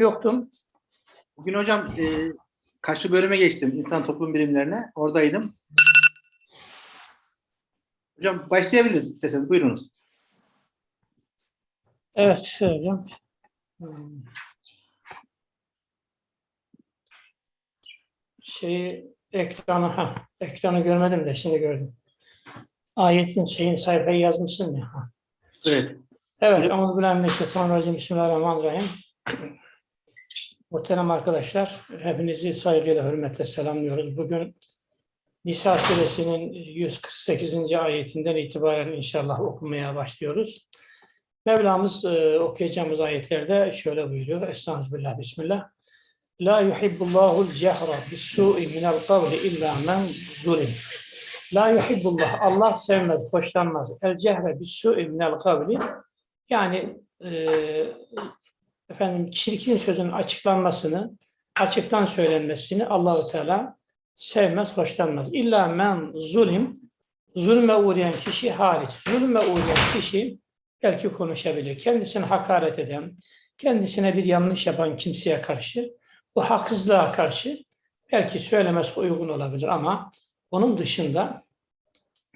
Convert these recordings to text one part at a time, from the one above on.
Yoktum. Bugün hocam e, karşı bölüme geçtim. İnsan toplum bilimlerine. Oradaydım. Hocam başlayabiliriz isterseniz. Buyurunuz. Evet hocam. Şeyi ekranı ha ekranı görmedim de şimdi gördüm. Ayetin şeyin sayfayı yazmışsın ya. Ha. Evet. Evet, Euzubillahimineşşeytanirracim. Bismillahirrahmanirrahim. Muhterem arkadaşlar, hepinizi saygıyla, hürmetle selamlıyoruz. Bugün Nisa suresinin 148. ayetinden itibaren inşallah okumaya başlıyoruz. Mevlamız e, okuyacağımız ayetlerde şöyle buyuruyor. Estağfirullah, Bismillah. La yuhibbullahu cehra bis-su'i minel kavli illa men zulim. La yuhibbullah, Allah sevmez, hoşlanmaz. El cehre bis-su'i minel kavli yani e, efendim çirkin sözün açıklanmasını, açıktan söylenmesini Allahu Teala sevmez, hoşlanmaz. İlla men zulim, zulme uğrayan kişi hariç. Zulme uğrayan kişi belki konuşabilir. Kendisine hakaret eden, kendisine bir yanlış yapan kimseye karşı, bu haksızlığa karşı belki söylemesi uygun olabilir ama onun dışında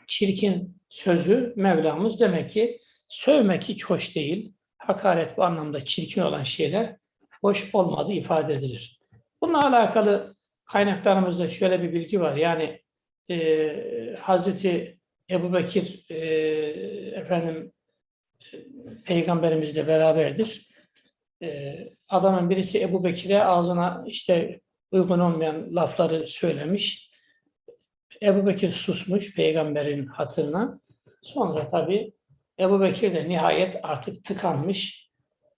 çirkin sözü Mevlamız demek ki Sövmek hiç hoş değil. Hakaret bu anlamda çirkin olan şeyler hoş olmadığı ifade edilir. Bununla alakalı kaynaklarımızda şöyle bir bilgi var. Yani e, Hazreti Ebu Bekir e, efendim peygamberimizle beraberdir. E, adamın birisi Ebu Bekir'e ağzına işte uygun olmayan lafları söylemiş. Ebu Bekir susmuş peygamberin hatırına. Sonra tabii Ebu Bekir de nihayet artık tıkanmış.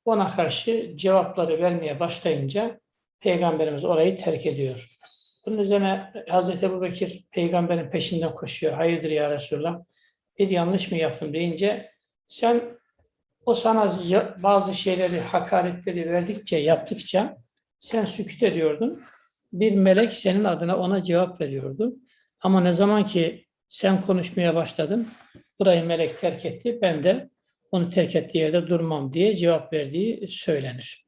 Ona karşı cevapları vermeye başlayınca Peygamberimiz orayı terk ediyor. Bunun üzerine Hazreti Ebu Bekir peygamberin peşinden koşuyor. Hayırdır ya Resulallah? Bir yanlış mı yaptım deyince sen o sana bazı şeyleri, hakaretleri verdikçe, yaptıkça sen sükut ediyordun. Bir melek senin adına ona cevap veriyordu. Ama ne zaman ki sen konuşmaya başladın, burayı melek terk etti, ben de onu terk ettiği yerde durmam diye cevap verdiği söylenir.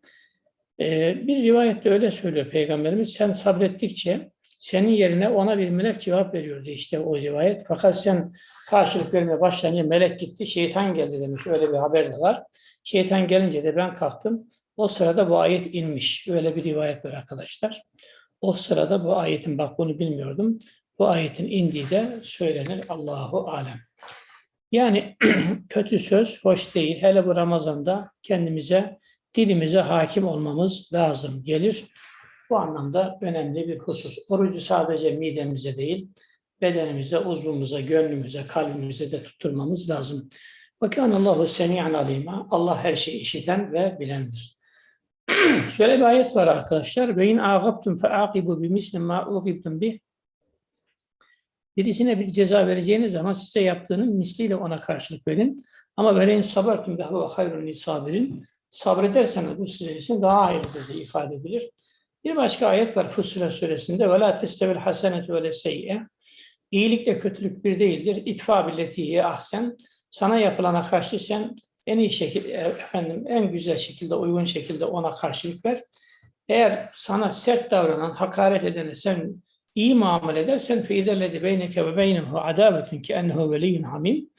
Ee, bir rivayette öyle söylüyor Peygamberimiz, sen sabrettikçe senin yerine ona bir melek cevap veriyordu işte o rivayet. Fakat sen karşılık vermeye başlayınca melek gitti, şeytan geldi demiş. Öyle bir haber de var. Şeytan gelince de ben kalktım. O sırada bu ayet inmiş. Öyle bir rivayet var arkadaşlar. O sırada bu ayetin, bak bunu bilmiyordum. Bu ayetin indiği de söylenir. Allahu alem. Yani kötü söz hoş değil. Hele bu Ramazan'da kendimize, dilimize hakim olmamız lazım gelir. Bu anlamda önemli bir husus. Orucu sadece midemize değil, bedenimize, uzvumuza, gönlümüze, kalbimize de tutturmamız lazım. Allahu semi'an alima. Allah her şeyi işiten ve bilendir. Şöyle bir ayet var arkadaşlar. Ve in ağabtum fe aqibu bi misli ma uqibtum bih Birisine bir ceza vereceğiniz zaman size yaptığının misliyle ona karşılık verin. Ama veleyin sabertum ve huve hayrun sabirin. Sabrederseniz bu sizin için daha hayırlıdır diye ifade edilir. Bir başka ayet var Fussilet suresinde. Ve la testevil hasenetu ve seyye. İyilikle kötülük bir değildir. İtfa billetiye ahsen. Sana yapılana karşı sen en iyi şekilde, efendim en güzel şekilde, uygun şekilde ona karşılık ver. Eğer sana sert davranan, hakaret edene sen iyi muamele edersen فَاِذَا beyneke ve beynehu adavetun ki ennehu veliyyun hamim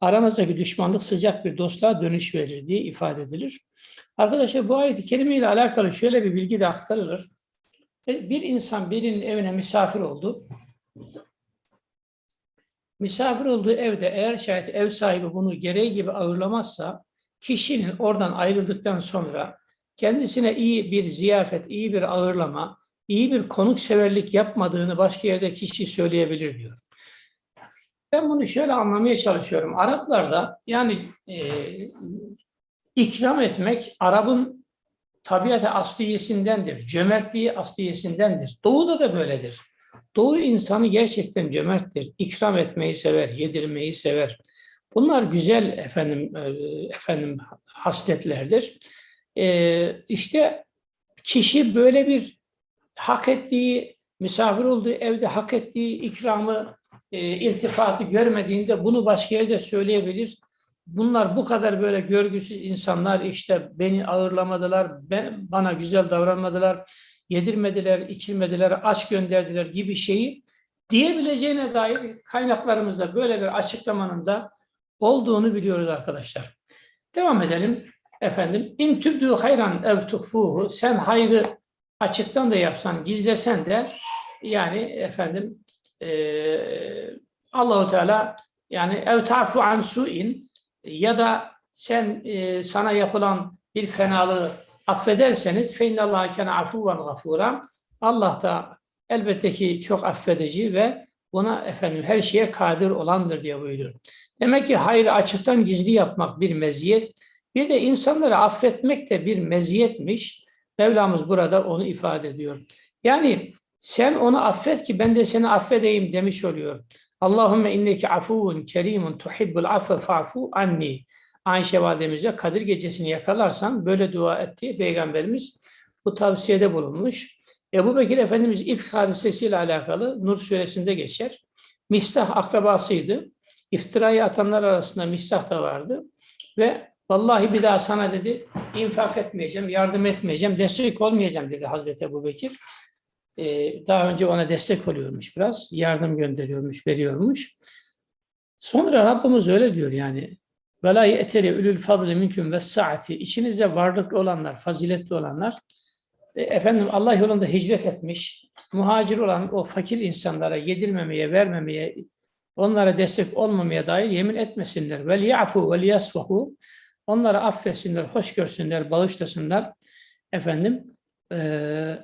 aranızdaki düşmanlık sıcak bir dostluğa dönüş verir diye ifade edilir. Arkadaşlar bu ayet-i kerime ile alakalı şöyle bir bilgi de aktarılır. E, bir insan birinin evine misafir oldu. Misafir olduğu evde eğer şayet ev sahibi bunu gereği gibi ağırlamazsa kişinin oradan ayrıldıktan sonra kendisine iyi bir ziyafet, iyi bir ağırlama, iyi bir konukseverlik yapmadığını başka yerde kişi söyleyebilir diyor. Ben bunu şöyle anlamaya çalışıyorum. Araplarda yani e, ikram etmek Arap'ın tabiatı asliyesindendir. Cömertliği asliyesindendir. Doğu'da da böyledir. Doğu insanı gerçekten cömerttir. İkram etmeyi sever, yedirmeyi sever. Bunlar güzel efendim e, efendim hasletlerdir. E, işte kişi böyle bir hak ettiği, misafir olduğu evde hak ettiği ikramı, e, iltifatı görmediğinde bunu başka yerde söyleyebilir. bunlar bu kadar böyle görgüsüz insanlar işte beni ağırlamadılar, ben, bana güzel davranmadılar, yedirmediler, içirmediler, aç gönderdiler gibi şeyi diyebileceğine dair kaynaklarımızda böyle bir açıklamanın da olduğunu biliyoruz arkadaşlar. Devam edelim. Efendim, in tübdü hayran ev tuhfuhu, sen hayrı açıktan da yapsan, gizlesen de yani efendim eee Allahu Teala yani ev ta'fu an su'in ya da sen e, sana yapılan bir fenalığı affederseniz fe innallaha kana afuven gafura Allah da elbette ki çok affedici ve buna efendim her şeye kadir olandır diye buyuruyor. Demek ki hayrı açıktan gizli yapmak bir meziyet. Bir de insanları affetmek de bir meziyetmiş. Mevlamız burada onu ifade ediyor. Yani sen onu affet ki ben de seni affedeyim demiş oluyor. Allahümme inneki afuvun kerimun tuhibbul affe fa'fu anni. Ayşe validemize Kadir gecesini yakalarsan böyle dua et Peygamberimiz bu tavsiyede bulunmuş. Ebu Bekir Efendimiz ifk hadisesiyle alakalı Nur suresinde geçer. Mistah akrabasıydı. İftirayı atanlar arasında Mistah da vardı. Ve vallahi bir daha sana dedi infak etmeyeceğim, yardım etmeyeceğim, destek olmayacağım dedi Hazreti Ebu Bekir. Ee, daha önce ona destek oluyormuş biraz. Yardım gönderiyormuş, veriyormuş. Sonra Rabbimiz öyle diyor yani. Ye'teri ülül fadli minküm ve saati. İçinizde varlıklı olanlar, faziletli olanlar, e, efendim Allah yolunda hicret etmiş, muhacir olan o fakir insanlara yedirmemeye, vermemeye, onlara destek olmamaya dair yemin etmesinler. Vel yasfahu. Onları affetsinler, hoş görsünler, bağışlasınlar. Efendim,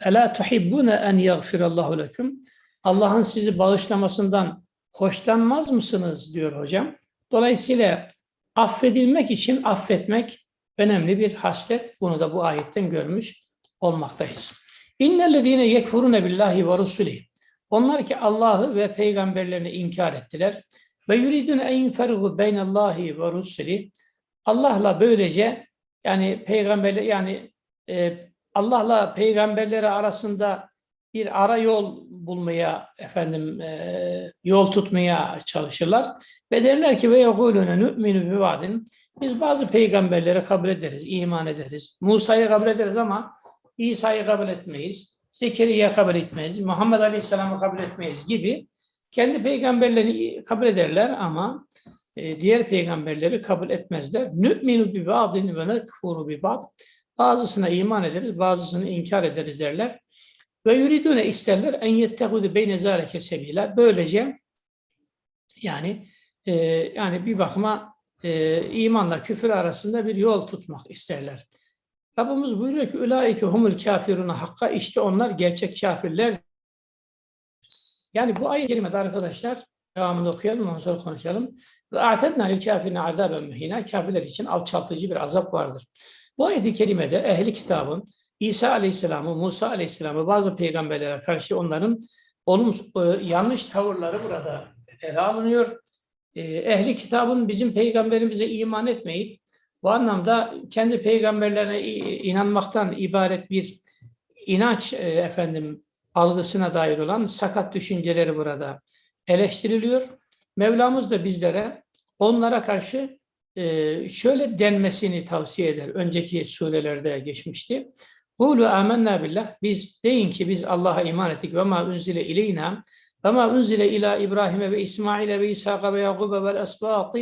Ela tuhibbune en yaghfirallahu leküm. Allah'ın sizi bağışlamasından hoşlanmaz mısınız diyor hocam. Dolayısıyla affedilmek için affetmek önemli bir haslet. Bunu da bu ayetten görmüş olmaktayız. İnnellezine yekfurune billahi ve rusulih. Onlar ki Allah'ı ve peygamberlerini inkar ettiler. Ve yuridun en yunfergu beynallahi ve rusulih. Allah'la böylece yani peygamberler yani e, Allah'la peygamberleri arasında bir ara yol bulmaya efendim e, yol tutmaya çalışırlar ve derler ki ve yekulune nu'minu bi vadin biz bazı peygamberleri kabul ederiz, iman ederiz. Musa'yı kabul ederiz ama İsa'yı kabul etmeyiz. Zekeriya kabul etmeyiz. Muhammed Aleyhisselam'ı kabul etmeyiz gibi kendi peygamberlerini kabul ederler ama e, diğer peygamberleri kabul etmezler. Nü'minu bi ba'din ve nekfuru bi ba'd. Bazısına iman ederiz, bazısını inkar ederiz derler. Ve yuridune isterler en yettehudu beyne zâleke sebiler. Böylece yani e, yani bir bakıma e, imanla küfür arasında bir yol tutmak isterler. Rabbimiz buyuruyor ki ulaike humul kafiruna hakka işte onlar gerçek kafirler. Yani bu ayet-i kerimede arkadaşlar devamını okuyalım ondan sonra konuşalım. Ve a'tedna lil kafirine azaben mühina kafirler için alçaltıcı bir azap vardır. Bu ayet-i kerimede ehli kitabın İsa Aleyhisselam'ı, Musa Aleyhisselam'ı bazı peygamberlere karşı onların olumsuz, e, yanlış tavırları burada ele alınıyor. E, ehli kitabın bizim peygamberimize iman etmeyip bu anlamda kendi peygamberlerine inanmaktan ibaret bir inanç e, efendim algısına dair olan sakat düşünceleri burada eleştiriliyor. Mevlamız da bizlere onlara karşı e, şöyle denmesini tavsiye eder. Önceki surelerde geçmişti. Kulu amennâ billah. Biz deyin ki biz Allah'a iman ettik ve ma unzile ileyna ve ma unzile ila İbrahim'e ve İsmail'e ve İshak'a ve Yakub'e ve esbâtı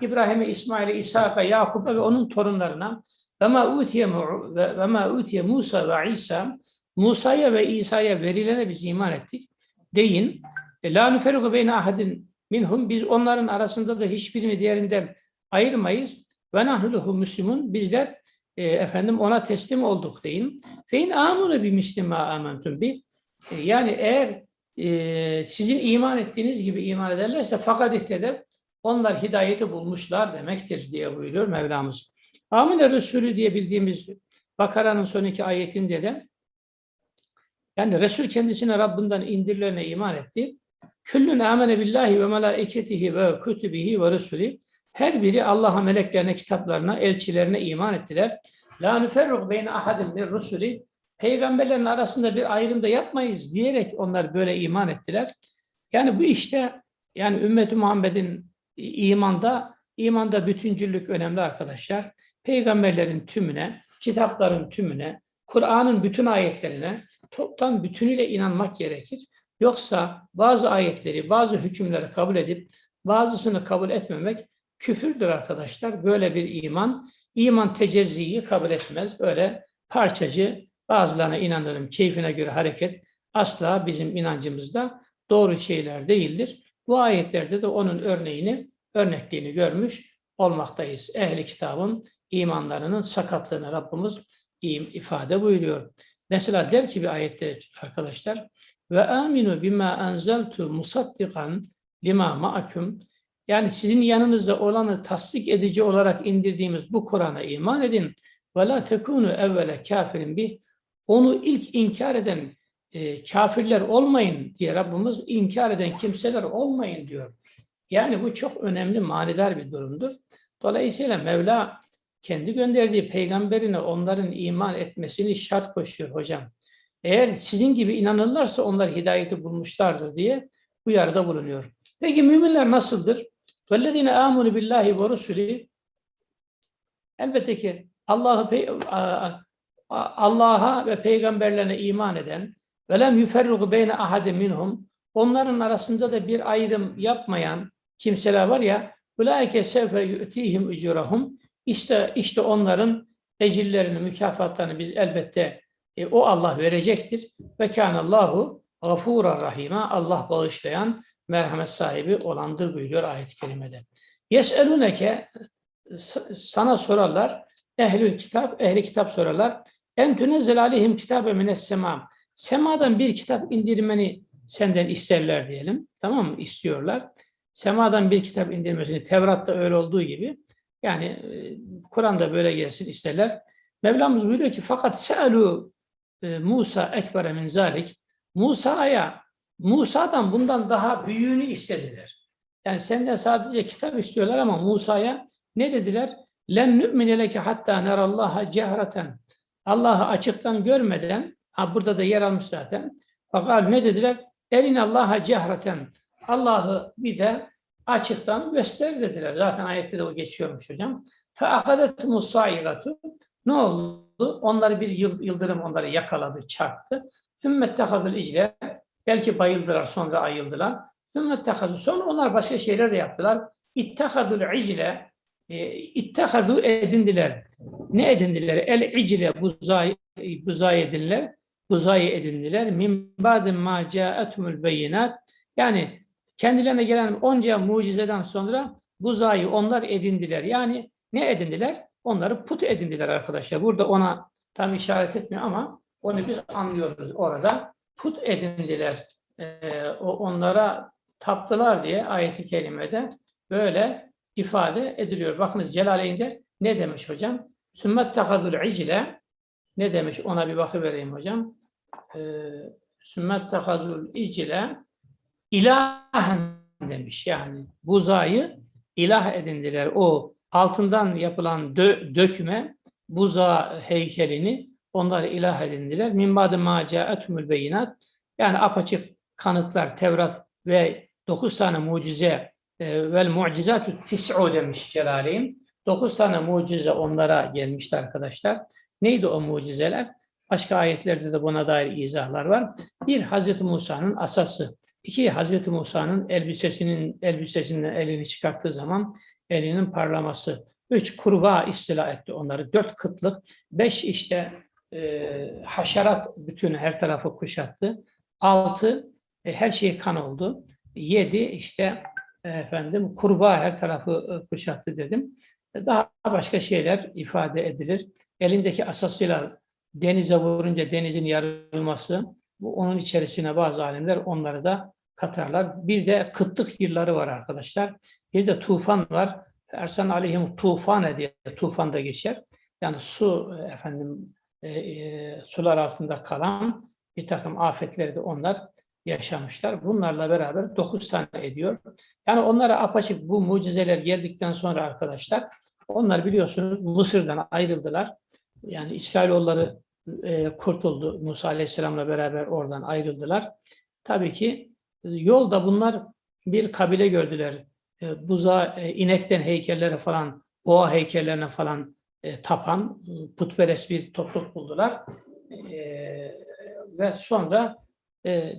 İbrahim'e, İsmail'e, İshak'a, Yakub'a ve onun torunlarına ve ma utiye ve ma utiye Musa ve İsa Musa'ya ve İsa'ya verilene biz iman ettik. Deyin. E, la nuferuku beyne ahadin minhum. Biz onların arasında da hiçbirini diğerinden ayırmayız. Ve nahnuhu müslümun. Bizler e, efendim ona teslim olduk deyin. Fein amunu bi mislima amentum bi. E, yani eğer e, sizin iman ettiğiniz gibi iman ederlerse fakat ihtede onlar hidayeti bulmuşlar demektir diye buyuruyor Mevlamız. Amine Resulü diye bildiğimiz Bakara'nın son iki ayetinde de yani Resul kendisine Rabbinden indirilene iman etti. Küllün amene billahi ve melaiketihi ve kütübihi ve resulü her biri Allah'a, meleklerine, kitaplarına, elçilerine iman ettiler. La nüferruk beyne ahadin min rusuli. Peygamberlerin arasında bir ayrım da yapmayız diyerek onlar böyle iman ettiler. Yani bu işte yani ümmeti Muhammed'in imanda İmanda bütüncüllük önemli arkadaşlar. Peygamberlerin tümüne, kitapların tümüne, Kur'an'ın bütün ayetlerine toptan bütünüyle inanmak gerekir. Yoksa bazı ayetleri, bazı hükümleri kabul edip bazısını kabul etmemek küfürdür arkadaşlar. Böyle bir iman, iman tecezziyi kabul etmez. Böyle parçacı, bazılarına inanırım, keyfine göre hareket asla bizim inancımızda doğru şeyler değildir. Bu ayetlerde de onun örneğini, örnekliğini görmüş olmaktayız. Ehli kitabın imanlarının sakatlığını Rabbimiz im- ifade buyuruyor. Mesela der ki bir ayette arkadaşlar ve aminu bima enzeltu musaddikan lima ma'akum yani sizin yanınızda olanı tasdik edici olarak indirdiğimiz bu Kur'an'a iman edin. Ve la tekunu evvele kafirin bir onu ilk inkar eden e, kafirler olmayın diye Rabbimiz inkar eden kimseler olmayın diyor. Yani bu çok önemli manidar bir durumdur. Dolayısıyla Mevla kendi gönderdiği peygamberine onların iman etmesini şart koşuyor hocam. Eğer sizin gibi inanırlarsa onlar hidayeti bulmuşlardır diye uyarıda bulunuyor. Peki müminler nasıldır? وَالَّذِينَ آمُنُوا بِاللّٰهِ وَرُسُلِهِ Elbette ki Allah'ı pey- a- a- Allah'a ve peygamberlerine iman eden ve lem yuferrugu beyne ahade minhum onların arasında da bir ayrım yapmayan kimseler var ya ulaike sevfe yu'tihim ecurahum işte işte onların ecirlerini, mükafatlarını biz elbette e, o Allah verecektir. Ve kânallahu gafûra rahîmâ Allah bağışlayan, merhamet sahibi olandır buyuruyor ayet-i kerimede. Yes'elûneke sana sorarlar, ehlül kitap, ehli kitap sorarlar. En tünezzel aleyhim kitabe mines. Semadan bir kitap indirmeni senden isterler diyelim. Tamam mı? İstiyorlar. Semadan bir kitap indirmesini, Tevrat'ta öyle olduğu gibi yani e, Kur'an'da böyle gelsin isterler. Mevlamız buyuruyor ki fakat se'elu ee, Musa ekbere min zalik Musa'ya Musa'dan bundan daha büyüğünü istediler. Yani senden sadece kitap istiyorlar ama Musa'ya ne dediler? Len nü'mine leke hatta nerallaha cehraten Allah'ı açıktan görmeden ha burada da yer almış zaten. Fakat ne dediler? Elin Allah'a cehraten Allah'ı bize açıktan göster dediler. Zaten ayette de o geçiyormuş hocam. Fe akadet musayratu ne oldu? oldu. Onları bir yıldırım onları yakaladı, çarptı. Sümmettehazıl icle, belki bayıldılar, sonra ayıldılar. Sümmettehazı, sonra onlar başka şeyler de yaptılar. İttehazül icle, ittehazu edindiler. Ne edindiler? El icle buzay, buzay edindiler. Buzay edindiler. Min ba'din ma ca'etumul beyinat. Yani kendilerine gelen onca mucizeden sonra buzayı onlar edindiler. Yani ne edindiler? Onları put edindiler arkadaşlar. Burada ona tam işaret etmiyor ama onu biz anlıyoruz orada. Put edindiler. Ee, onlara taptılar diye ayeti kerimede böyle ifade ediliyor. Bakınız Celaleyn'de ne demiş hocam? Sümmet tekadül icle ne demiş? Ona bir bakıvereyim hocam. Ee, Sümmet tekadül icle ilahen demiş. Yani buzayı ilah edindiler. O altından yapılan dö- dökme buza heykelini onlar ilah edindiler. Min ba'de beyinat yani apaçık kanıtlar Tevrat ve dokuz tane mucize e, vel mucizatü tis'u demiş Celaleyn. Dokuz tane mucize onlara gelmişti arkadaşlar. Neydi o mucizeler? Başka ayetlerde de buna dair izahlar var. Bir, Hazreti Musa'nın asası. İki, Hazreti Musa'nın elbisesinin elbisesinden elini çıkarttığı zaman elinin parlaması. Üç, kurbağa istila etti onları. Dört, kıtlık. Beş, işte e, haşerat bütün her tarafı kuşattı. Altı, e, her şey kan oldu. Yedi, işte efendim kurbağa her tarafı e, kuşattı dedim. Daha başka şeyler ifade edilir. Elindeki asasıyla denize vurunca denizin yarılması, bu onun içerisine bazı alimler onları da katarlar. Bir de kıtlık yılları var arkadaşlar. Bir de tufan var. Ersan aleyhim tufane diye tufan da geçer. Yani su efendim e, e, sular altında kalan bir takım afetleri de onlar yaşamışlar. Bunlarla beraber dokuz tane ediyor. Yani onlara apaçık bu mucizeler geldikten sonra arkadaşlar onlar biliyorsunuz Mısır'dan ayrıldılar. Yani İsrailoğulları e, kurtuldu. Musa Aleyhisselam'la beraber oradan ayrıldılar. Tabii ki yolda bunlar bir kabile gördüler. e, buza, e, inekten heykellere falan, boğa heykellerine falan e, tapan putperest bir topluluk buldular. Ve sonra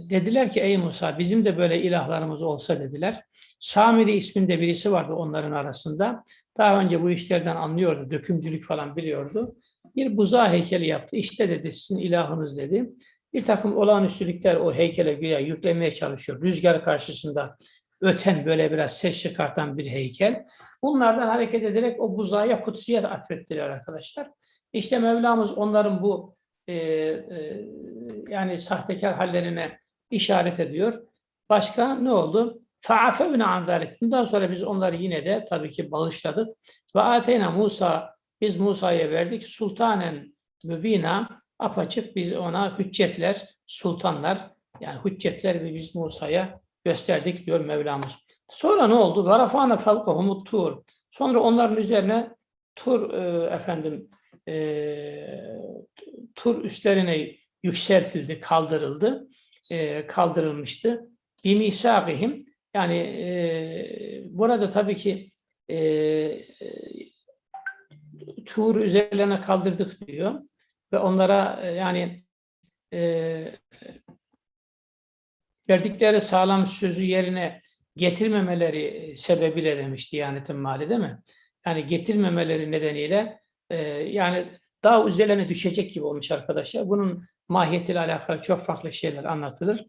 dediler ki ey Musa bizim de böyle ilahlarımız olsa dediler. Samiri isminde birisi vardı onların arasında. Daha önce bu işlerden anlıyordu, dökümcülük falan biliyordu. Bir buza heykeli yaptı. İşte dedi sizin ilahınız dedi. Bir takım olağanüstülükler o heykele güya yüklemeye çalışıyor. Rüzgar karşısında öten böyle biraz ses çıkartan bir heykel. Bunlardan hareket ederek o buzaya kutsiyet atfettiler arkadaşlar. İşte Mevlamız onların bu e, e, yani sahtekar hallerine işaret ediyor. Başka ne oldu? فَعَفَوْنَا عَنْ ذَلِكَ Bundan sonra biz onları yine de tabii ki bağışladık. Ve ateyna Musa biz Musa'ya verdik sultanen mübina apaçık biz ona hüccetler, sultanlar yani hüccetler biz Musa'ya gösterdik diyor Mevlamız. Sonra ne oldu? Varafana fevkahum tur. Sonra onların üzerine tur e, efendim e, tur üstlerine yükseltildi, kaldırıldı, e, kaldırılmıştı. Bimisagihim yani e, burada tabii ki e, tur üzerlerine kaldırdık diyor ve onlara e, yani e, verdikleri sağlam sözü yerine getirmemeleri sebebiyle demiş Diyanet'in mali değil mi? Yani getirmemeleri nedeniyle e, yani daha üzerlerine düşecek gibi olmuş arkadaşlar. Bunun mahiyetiyle alakalı çok farklı şeyler anlatılır.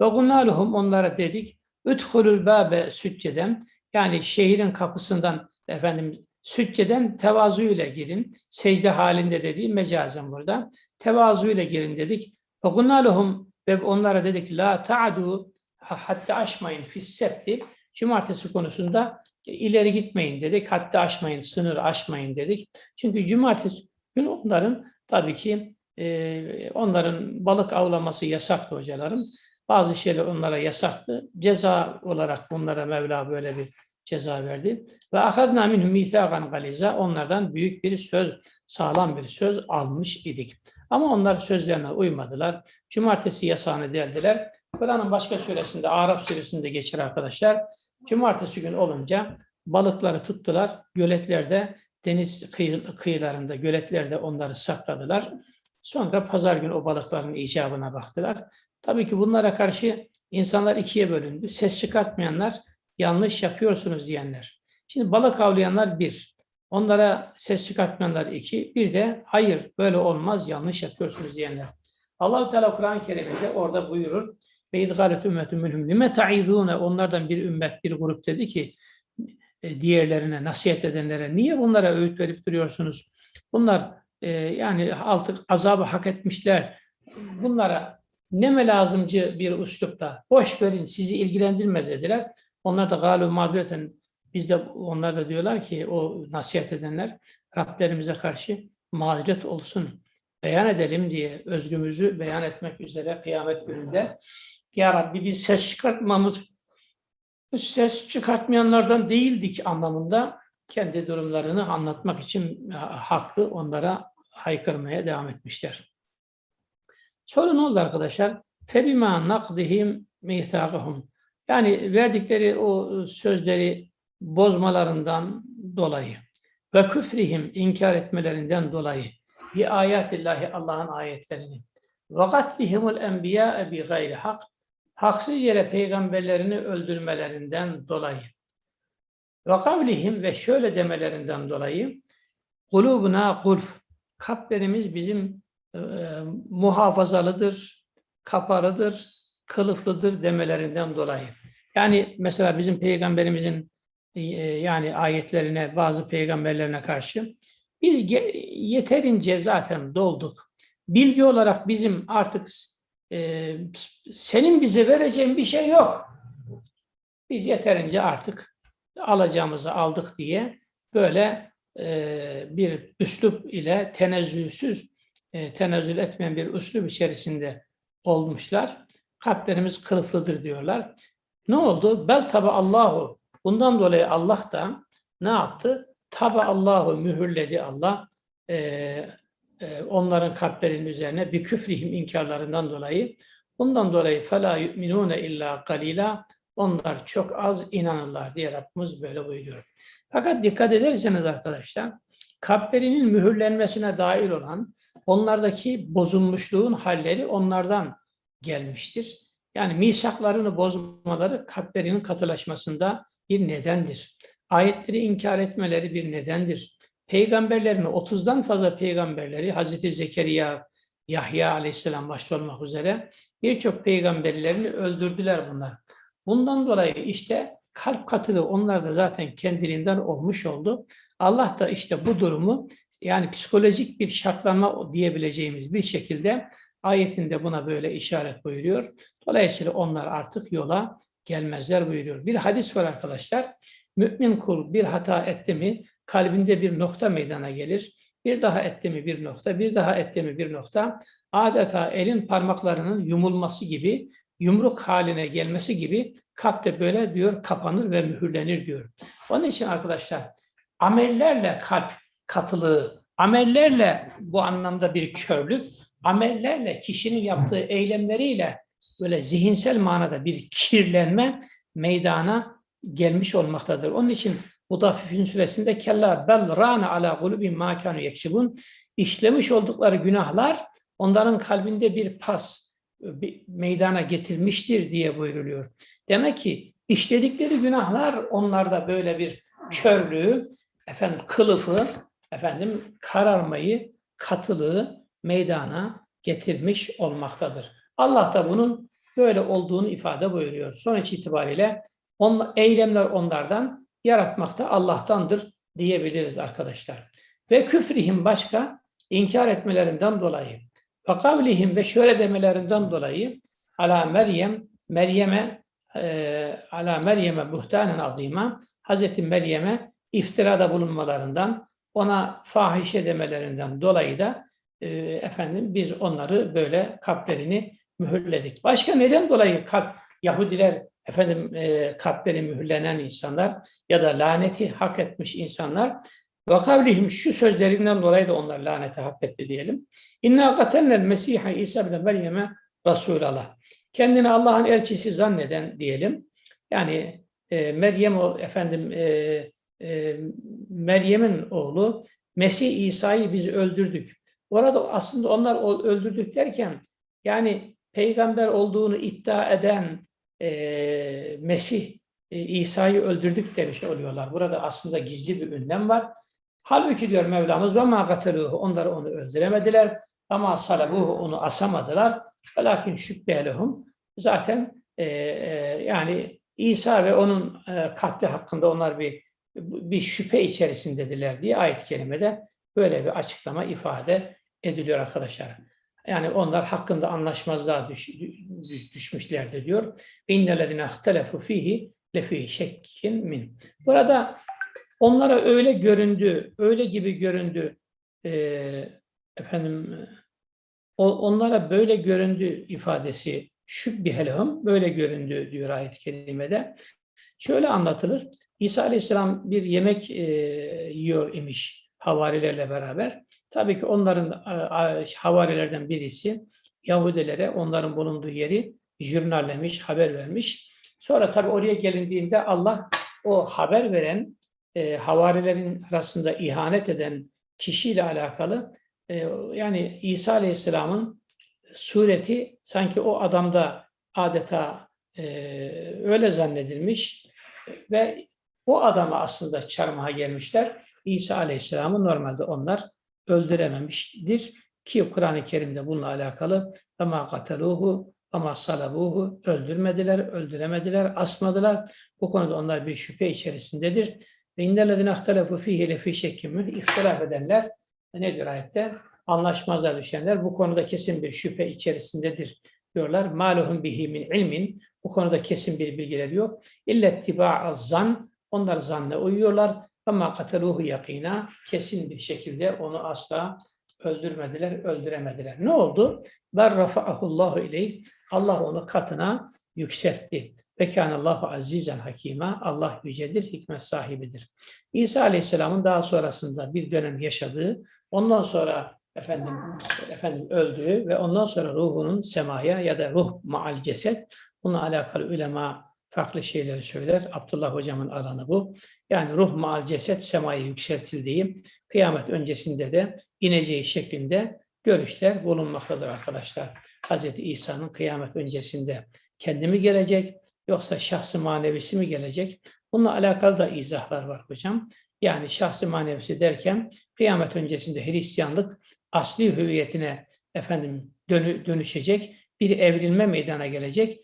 Ve gunnaluhum onlara dedik üdhulul babe sücceden yani şehrin kapısından efendim sücceden tevazu ile girin. Secde halinde dediği mecazen burada. Tevazu ile girin dedik. Gunnaluhum ve onlara dedik la ta'du hatta aşmayın fissepti. Cumartesi konusunda ileri gitmeyin dedik. Hatta aşmayın, sınır aşmayın dedik. Çünkü cumartesi gün onların tabii ki e, onların balık avlaması yasaktı hocalarım. Bazı şeyler onlara yasaktı. Ceza olarak bunlara Mevla böyle bir ceza verdi. Ve akadna minhum mithakan galiza onlardan büyük bir söz, sağlam bir söz almış idik. Ama onlar sözlerine uymadılar. Cumartesi yasağını deldiler. Kur'an'ın başka suresinde, Arap suresinde geçer arkadaşlar. Cumartesi gün olunca balıkları tuttular. Göletlerde, deniz kıyı, kıyılarında, göletlerde onları sakladılar. Sonra pazar günü o balıkların icabına baktılar. Tabii ki bunlara karşı insanlar ikiye bölündü. Ses çıkartmayanlar, yanlış yapıyorsunuz diyenler. Şimdi balık avlayanlar bir. Onlara ses çıkartmayanlar iki. Bir de hayır böyle olmaz yanlış yapıyorsunuz diyenler. Allah-u Teala Kur'an-ı Kerim'de orada buyurur. Ve idgalet ümmetun minhum lime ta'idûne onlardan bir ümmet bir grup dedi ki e, diğerlerine nasihat edenlere niye bunlara öğüt verip duruyorsunuz? Bunlar e, yani artık azabı hak etmişler. Bunlara neme lazımcı bir üslupla boş verin sizi ilgilendirmez dediler. Onlar da galu mazureten biz de onlar da diyorlar ki o nasihat edenler Rablerimize karşı mazeret olsun beyan edelim diye özrümüzü beyan etmek üzere kıyamet gününde Ya Rabbi biz ses çıkartmamız ses çıkartmayanlardan değildik anlamında kendi durumlarını anlatmak için haklı onlara haykırmaya devam etmişler. Sonra oldu arkadaşlar? Febima nakdihim mithaqahum. Yani verdikleri o sözleri bozmalarından dolayı ve küfrihim inkar etmelerinden dolayı bir ayetillahi Allah'ın ayetlerini. Ve katlihimul enbiya bi gayri hak haksız yere peygamberlerini öldürmelerinden dolayı. Ve kavlihim ve şöyle demelerinden dolayı kulubuna kulf kalplerimiz bizim e, muhafazalıdır, kapalıdır, kılıflıdır demelerinden dolayı. Yani mesela bizim peygamberimizin e, yani ayetlerine, bazı peygamberlerine karşı biz yeterince zaten dolduk. Bilgi olarak bizim artık e, senin bize vereceğin bir şey yok. Biz yeterince artık alacağımızı aldık diye böyle e, bir üslup ile tenezzülsüz, e, tenezzül etmeyen bir üslup içerisinde olmuşlar. Kalplerimiz kılıflıdır diyorlar. Ne oldu? Bel taba Allahu. Bundan dolayı Allah da ne yaptı? Taba Allahu mühürledi Allah. E, e, onların kalplerinin üzerine bir küfrihim inkarlarından dolayı. Bundan dolayı fela yu'minune illa galila. onlar çok az inanırlar diye Rabbimiz böyle buyuruyor. Fakat dikkat ederseniz arkadaşlar, kalplerinin mühürlenmesine dair olan onlardaki bozulmuşluğun halleri onlardan gelmiştir. Yani misaklarını bozmaları kalplerinin katılaşmasında bir nedendir. Ayetleri inkar etmeleri bir nedendir. Peygamberlerini, 30'dan fazla peygamberleri, Hazreti Zekeriya, Yahya aleyhisselam başta olmak üzere birçok peygamberlerini öldürdüler bunlar. Bundan dolayı işte kalp katılığı onlar da zaten kendiliğinden olmuş oldu. Allah da işte bu durumu yani psikolojik bir şartlanma diyebileceğimiz bir şekilde ayetinde buna böyle işaret buyuruyor. Dolayısıyla onlar artık yola gelmezler buyuruyor. Bir hadis var arkadaşlar. Mümin kul bir hata etti mi kalbinde bir nokta meydana gelir. Bir daha etti mi bir nokta, bir daha etti mi bir nokta. Adeta elin parmaklarının yumulması gibi, yumruk haline gelmesi gibi kalpte böyle diyor kapanır ve mühürlenir diyor. Onun için arkadaşlar amellerle kalp katılığı, amellerle bu anlamda bir körlük, amellerle kişinin yaptığı eylemleriyle böyle zihinsel manada bir kirlenme meydana gelmiş olmaktadır. Onun için Mutaffifin suresinde kella bel rana ala kulubin ma kanu yeksibun işlemiş oldukları günahlar onların kalbinde bir pas bir meydana getirmiştir diye buyruluyor. Demek ki işledikleri günahlar onlarda böyle bir körlüğü, efendim kılıfı, efendim kararmayı, katılığı meydana getirmiş olmaktadır. Allah da bunun böyle olduğunu ifade buyuruyor. Sonuç itibariyle on, eylemler onlardan, yaratmak da Allah'tandır diyebiliriz arkadaşlar. Ve küfrihim başka inkar etmelerinden dolayı, fakavlihim ve şöyle demelerinden dolayı ala Meryem, Meryem'e e, ala Meryem'e buhtanen azima, Hazreti Meryem'e iftirada bulunmalarından, ona fahişe demelerinden dolayı da e, efendim biz onları böyle kalplerini mühürledik. Başka neden dolayı kalp Yahudiler efendim e, kalpleri mühürlenen insanlar ya da laneti hak etmiş insanlar ve kavlihim şu sözlerinden dolayı da onlar laneti hak etti diyelim. İnna katennel Mesih'a İsa bin Meryem'e Resulallah. Kendini Allah'ın elçisi zanneden diyelim. Yani e, Meryem o efendim e, e, Meryem'in oğlu Mesih İsa'yı biz öldürdük. Orada aslında onlar öldürdük derken yani peygamber olduğunu iddia eden e, Mesih e, İsa'yı öldürdük demiş oluyorlar. Burada aslında gizli bir ünlem var. Halbuki diyor Mevlamız ve ma gataluhu onları onu öldüremediler ama salabuhu onu asamadılar. Velakin şübbelehum zaten e, e, yani İsa ve onun e, katli hakkında onlar bir bir şüphe içerisindediler diye ayet-i kerimede böyle bir açıklama ifade ediliyor arkadaşlar. Yani onlar hakkında anlaşmazlığa düş, düş, düşmüşlerdi diyor. İnnellezine ihtelefu fihi lefi şekkin min. Burada onlara öyle göründü, öyle gibi göründü e, efendim onlara böyle göründü ifadesi şübbihelhum böyle göründü diyor ayet-i kerimede. Şöyle anlatılır. İsa Aleyhisselam bir yemek e, yiyor imiş havarilerle beraber. Tabii ki onların havarilerden birisi Yahudilere onların bulunduğu yeri jurnallemiş, haber vermiş. Sonra tabii oraya gelindiğinde Allah o haber veren e, havarilerin arasında ihanet eden kişiyle alakalı e, yani İsa Aleyhisselam'ın sureti sanki o adamda adeta e, öyle zannedilmiş ve o adama aslında çarmıha gelmişler. İsa Aleyhisselam'ı normalde onlar öldürememiştir. Ki Kur'an-ı Kerim'de bununla alakalı ama kataluhu ama salabuhu öldürmediler, öldüremediler, asmadılar. Bu konuda onlar bir şüphe içerisindedir. Ve innellezine ihtelefu fihi lefi şekkimün ihtilaf edenler ne diyor ayette? Anlaşmazlar düşenler bu konuda kesin bir şüphe içerisindedir diyorlar. Maluhum bihi min ilmin bu konuda kesin bir bilgileri yok. İlle tiba'az zan onlar zanne uyuyorlar. Ama kataluhu yakina kesin bir şekilde onu asla öldürmediler, öldüremediler. Ne oldu? Ber rafa'ahullahu ileyh. Allah onu katına yükseltti. Ve kânallahu azizen hakima. Allah yücedir, hikmet sahibidir. İsa Aleyhisselam'ın daha sonrasında bir dönem yaşadığı, ondan sonra efendim efendim öldüğü ve ondan sonra ruhunun semaya ya da ruh maal ceset bununla alakalı ulema farklı şeyleri söyler. Abdullah hocamın alanı bu. Yani ruh maal ceset semaya yükseltildiği, kıyamet öncesinde de ineceği şeklinde görüşler bulunmaktadır arkadaşlar. Hz. İsa'nın kıyamet öncesinde kendi mi gelecek yoksa şahsı manevisi mi gelecek? Bununla alakalı da izahlar var hocam. Yani şahsı manevisi derken kıyamet öncesinde Hristiyanlık asli hüviyetine efendim dönü, dönüşecek, bir evrilme meydana gelecek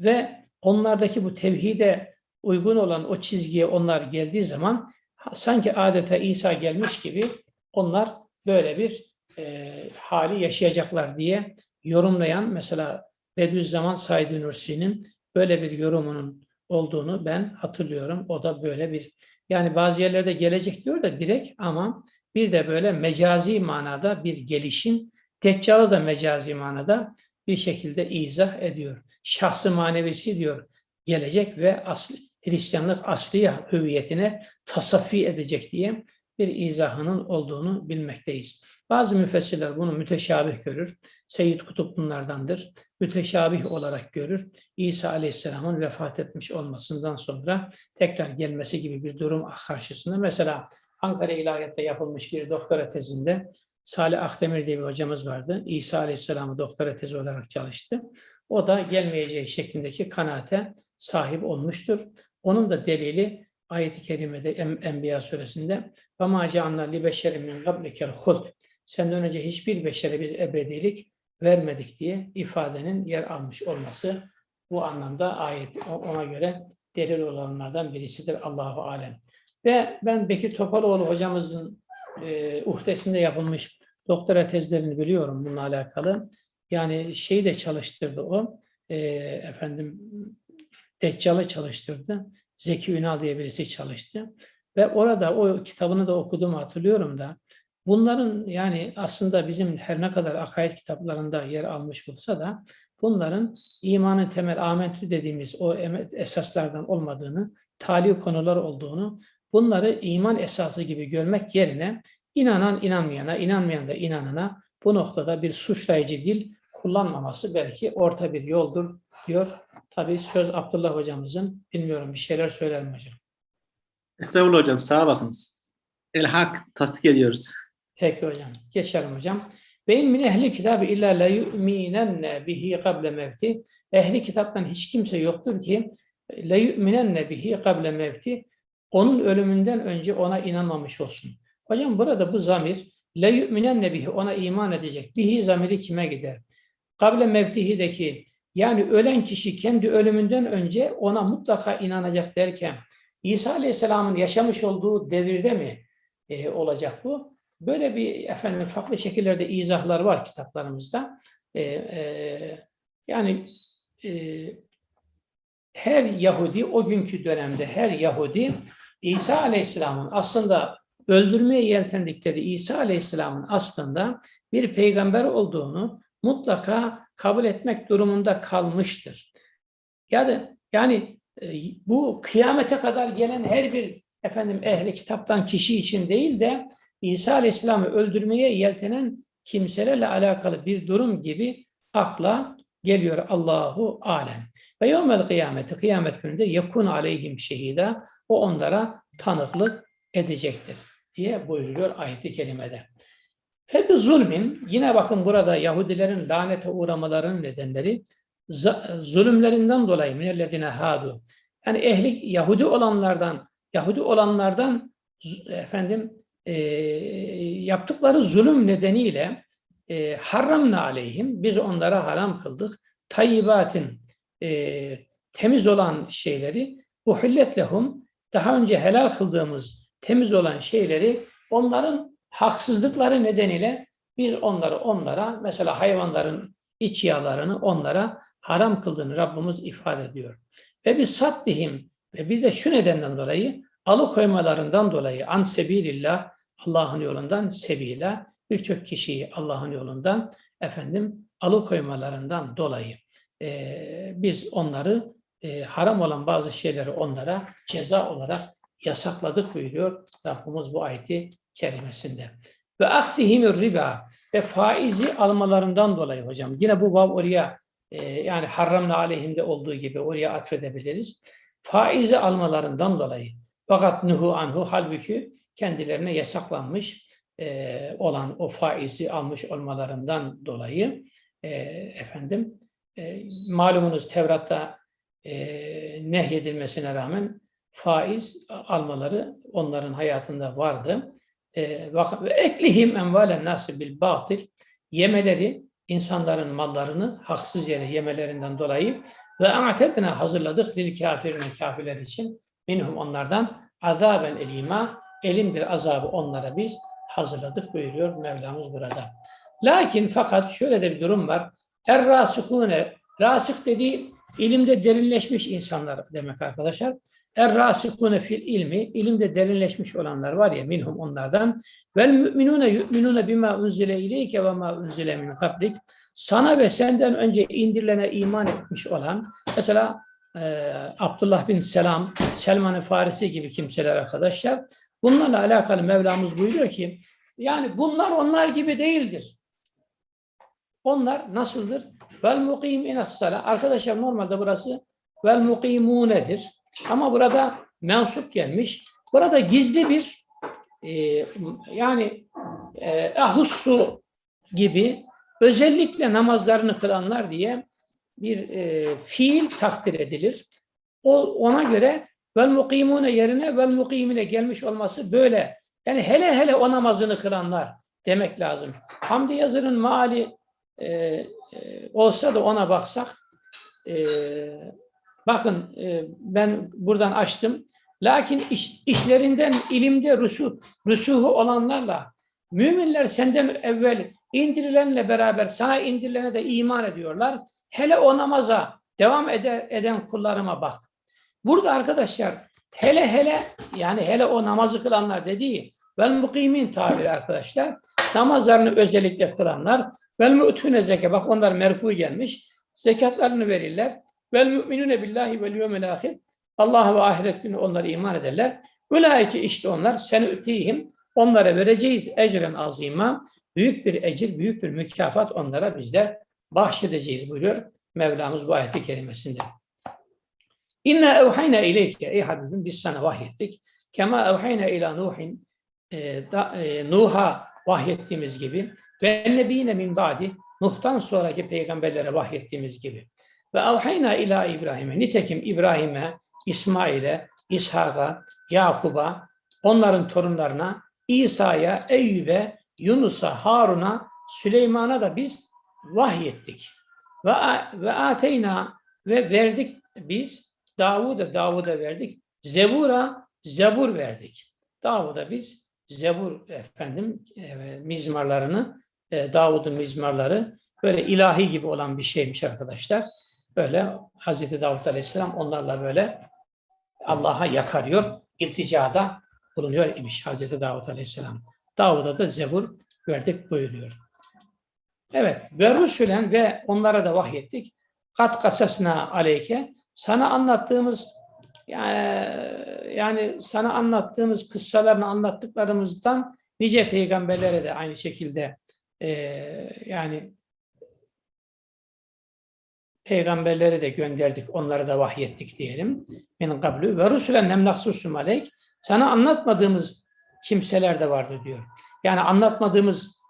ve onlardaki bu tevhide uygun olan o çizgiye onlar geldiği zaman sanki adeta İsa gelmiş gibi onlar böyle bir e, hali yaşayacaklar diye yorumlayan mesela Bediüzzaman Said Nursi'nin böyle bir yorumunun olduğunu ben hatırlıyorum. O da böyle bir yani bazı yerlerde gelecek diyor da direkt ama bir de böyle mecazi manada bir gelişim, Deccal'ı da mecazi manada bir şekilde izah ediyor. Şahsı manevisi diyor gelecek ve asli, Hristiyanlık asli hüviyetine tasaffi edecek diye bir izahının olduğunu bilmekteyiz. Bazı müfessirler bunu müteşabih görür. Seyyid Kutup bunlardandır. Müteşabih olarak görür. İsa Aleyhisselam'ın vefat etmiş olmasından sonra tekrar gelmesi gibi bir durum karşısında. Mesela Ankara İlahiyat'ta yapılmış bir doktora tezinde Salih Akdemir diye bir hocamız vardı. İsa Aleyhisselam'ı doktora tezi olarak çalıştı O da gelmeyeceği şeklindeki kanaate sahip olmuştur. Onun da delili ayet-i kerimede En- Enbiya suresinde وَمَا جَعَلْنَا لِبَشَرٍ مِنْ قَبْلِكَ الْخُلْدِ Senden önce hiçbir beşere biz ebedilik vermedik diye ifadenin yer almış olması bu anlamda ayet ona göre delil olanlardan birisidir Allahu alem. Ve ben Bekir Topaloğlu hocamızın e, uhdesinde yapılmış doktora tezlerini biliyorum bununla alakalı. Yani şeyi de çalıştırdı o. E, efendim Deccal'ı çalıştırdı. Zeki Ünal diye birisi çalıştı. Ve orada o kitabını da okuduğumu hatırlıyorum da bunların yani aslında bizim her ne kadar akaid kitaplarında yer almış olsa da bunların imanın temel amentü dediğimiz o esaslardan olmadığını, tali konular olduğunu, bunları iman esası gibi görmek yerine inanan inanmayana, inanmayan da inanana bu noktada bir suçlayıcı dil kullanmaması belki orta bir yoldur diyor. Tabii söz Abdullah hocamızın. Bilmiyorum bir şeyler söyler mi hocam? Estağfurullah hocam sağ olasınız. El hak tasdik ediyoruz. Peki hocam. Geçelim hocam. Ve in min ehli kitabı illa la yu'minenne bihi kable mevti. Ehli kitaptan hiç kimse yoktur ki la yu'minenne bihi kable mevti. Onun ölümünden önce ona inanmamış olsun. Hocam burada bu zamir la yu'minenne bihi ona iman edecek. Bihi zamiri kime gider? Kable mevtihideki yani ölen kişi kendi ölümünden önce ona mutlaka inanacak derken İsa Aleyhisselam'ın yaşamış olduğu devirde mi e, olacak bu? Böyle bir efendim farklı şekillerde izahlar var kitaplarımızda. E, e, yani e, her Yahudi o günkü dönemde her Yahudi İsa Aleyhisselam'ın aslında öldürmeye yeltendikleri İsa Aleyhisselam'ın aslında bir peygamber olduğunu mutlaka kabul etmek durumunda kalmıştır. Yani yani e, bu kıyamete kadar gelen her bir efendim ehli kitaptan kişi için değil de İsa Aleyhisselam'ı öldürmeye yeltenen kimselerle alakalı bir durum gibi akla geliyor Allahu alem. Ve yevmel kıyameti kıyamet gününde yakun aleyhim şehida o onlara tanıklık edecektir diye buyuruyor ayet-i kerimede. Febi zulmin yine bakın burada Yahudilerin lanete uğramalarının nedenleri zulümlerinden dolayı minellezine hadu. Yani ehli Yahudi olanlardan Yahudi olanlardan efendim e, yaptıkları zulüm nedeniyle e, haramna aleyhim biz onlara haram kıldık. Tayyibatin e, temiz olan şeyleri uhillet lehum daha önce helal kıldığımız temiz olan şeyleri onların haksızlıkları nedeniyle biz onları onlara mesela hayvanların iç yağlarını onlara haram kıldığını Rabbimiz ifade ediyor. Ve biz sattihim ve bir de şu nedenden dolayı alıkoymalarından dolayı an sebilillah Allah'ın yolundan sebila birçok kişiyi Allah'ın yolundan efendim alıkoymalarından dolayı eee, biz onları eee, haram olan bazı şeyleri onlara ceza olarak yasakladık buyuruyor Rabbimiz bu ayeti kerimesinde. Ve ahdihimir riba ve faizi almalarından dolayı hocam. Yine bu vav oraya e, yani harramna aleyhinde olduğu gibi oraya atfedebiliriz. Faizi almalarından dolayı. Fakat nuhu anhu halbuki kendilerine yasaklanmış e, olan o faizi almış olmalarından dolayı e, efendim e, malumunuz Tevrat'ta e, nehyedilmesine rağmen faiz almaları onların hayatında vardı. E, vak- ve eklihim envalen nasi bil batil yemeleri insanların mallarını haksız yere yemelerinden dolayı ve a'tedna hazırladık lil kafirine kafirler için minhum onlardan azaben elima elin bir azabı onlara biz hazırladık buyuruyor Mevlamız burada. Lakin fakat şöyle de bir durum var. Er rasihune rasih dediği ilimde derinleşmiş insanlar demek arkadaşlar. Er rasihune fil ilmi ilimde derinleşmiş olanlar var ya minhum onlardan vel müminune yu'minune bima unzile ileyke ve ma unzile min kablik sana ve senden önce indirilene iman etmiş olan mesela e, Abdullah bin Selam, Selman-ı Farisi gibi kimseler arkadaşlar. Bunlarla alakalı Mevlamız buyuruyor ki yani bunlar onlar gibi değildir. Onlar nasıldır? Vel mukim sala. Arkadaşlar normalde burası vel mukimunedir. Ama burada mensup gelmiş. Burada gizli bir e, yani e, gibi özellikle namazlarını kılanlar diye bir e, fiil takdir edilir. O ona göre vel mukimune yerine vel mukimine gelmiş olması böyle. Yani hele hele o namazını kılanlar demek lazım. Hamdi Yazır'ın maali e, e, olsa da ona baksak e, bakın e, ben buradan açtım. Lakin iş, işlerinden ilimde rusu, rusuhu olanlarla müminler senden evvel indirilenle beraber sana indirilene de iman ediyorlar. Hele o namaza devam eder, eden kullarıma bak. Burada arkadaşlar hele hele yani hele o namazı kılanlar dediği vel mukimin tabiri arkadaşlar. Namazlarını özellikle kılanlar vel mu'tune zeke bak onlar merfu gelmiş. Zekatlarını verirler. Vel müminune billahi vel yevmil ahir. Allah ve ahiret günü onlara iman ederler. Ulaike işte onlar sen ütihim onlara vereceğiz ecren azima. Büyük bir ecir, büyük bir mükafat onlara bizler bahşedeceğiz buyuruyor Mevlamız bu ayeti kerimesinde. İnna evhayna ileyke ey Habibim biz sana vahyettik. Kema evhayna ila Nuhin e, da, e, Nuh'a vahyettiğimiz gibi ve nebine min ba'di Nuh'tan sonraki peygamberlere vahyettiğimiz gibi. Ve evhayna ila İbrahim'e nitekim İbrahim'e, İsmail'e, İshak'a, Yakub'a, onların torunlarına, İsa'ya, Eyyüp'e, Yunus'a, Harun'a, Süleyman'a da biz vahyettik. Ve, ve ateyna ve verdik biz Davud'a Davud'a verdik. Zebura Zebur verdik. Davud'a biz Zebur efendim e, mizmarlarını e, Davud'un mizmarları böyle ilahi gibi olan bir şeymiş arkadaşlar. Böyle Hazreti Davud Aleyhisselam onlarla böyle Allah'a yakarıyor, ilticada bulunuyor imiş Hazreti Davud Aleyhisselam. Davud'a da Zebur verdik buyuruyor. Evet. Ve Rusulen ve onlara da vahyettik. Kat kasasına aleyke. Sana anlattığımız yani, yani sana anlattığımız kıssalarını anlattıklarımızdan nice peygamberlere de aynı şekilde e, yani peygamberlere de gönderdik, onlara da vahyettik diyelim. Min kablu ve rusulen nem nahsusum aleyk. Sana anlatmadığımız kimseler de vardı diyor. Yani anlatmadığımız